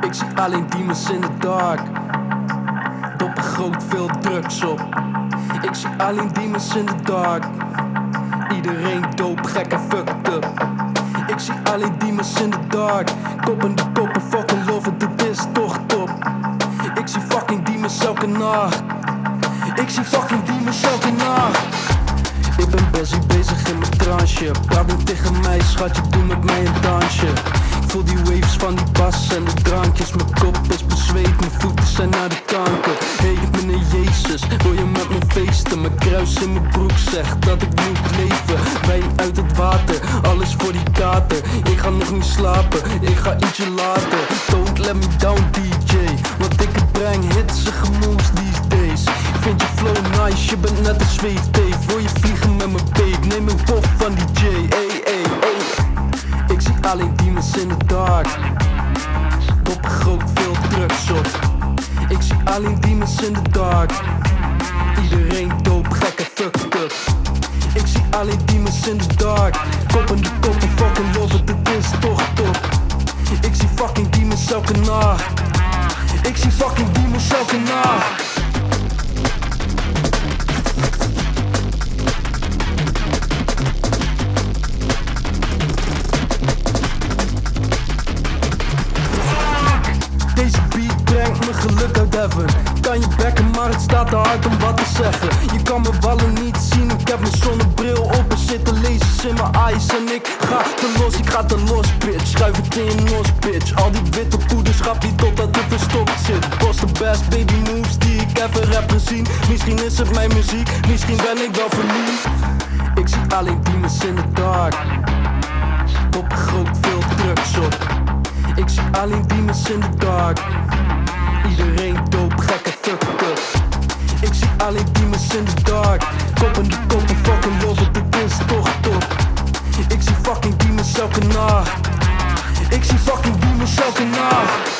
Ik zie alleen demons in the dark. Doppen groot, veel drugs op. Ik zie alleen demons in the dark. Iedereen doop, gek en fucked up. Ik zie alleen demons in the dark. Koppen de koppen, fucking love, dit is toch top. Ik zie fucking demons elke nacht. Ik zie fucking demons elke nacht. Ik ben busy bezig in mijn transje. Praat niet tegen mij, schatje, doe met mij een dansje. Ik voel die waves van die bas en de drankjes. Mijn kop is bezweet, mijn voeten zijn naar de kanker. Hey, meneer Jezus, wil je met me feesten? Mijn kruis in mijn broek zegt dat ik moet leven. Wijn uit het water, alles voor die kater. Ik ga nog niet slapen, ik ga ietsje later. Don't let me down, DJ. Want ik breng hitsige moves these days. Ik vind je flow nice, je bent net een zweefteef. Wil je vliegen met mijn beek? Neem een dark. Top groot, veel drugs op. Ik zie alleen demons in the dark. Iedereen doop, gek en fucked up. Ik zie alleen demons in the dark. Koppen de koppen, fucking love het is toch top. Ik zie fucking demons elke nacht. Ik zie fucking demons elke nacht. Geluk uit heaven Kan je bekken, maar het staat te hard om wat te zeggen. Je kan me wallen niet zien, ik heb mijn zonnebril op Er zitten lasers in mijn eyes en ik ga te los, ik ga te los bitch. Schuif het in je nos bitch. Al die witte poederschap die totdat het verstopt zit. Boss the best baby moves die ik ever heb gezien. Misschien is het mijn muziek, misschien ben ik wel verliefd. Ik zie alleen demons in the dark. Top groot, veel drugs op. Ik zie alleen demons in the dark dope, gekke fucked up. Ik zie alleen demons in de dark. Koppen die koppen, fucking los op de bus toch top Ik zie fucking demons elke nacht. Ik zie fucking demons elke nacht.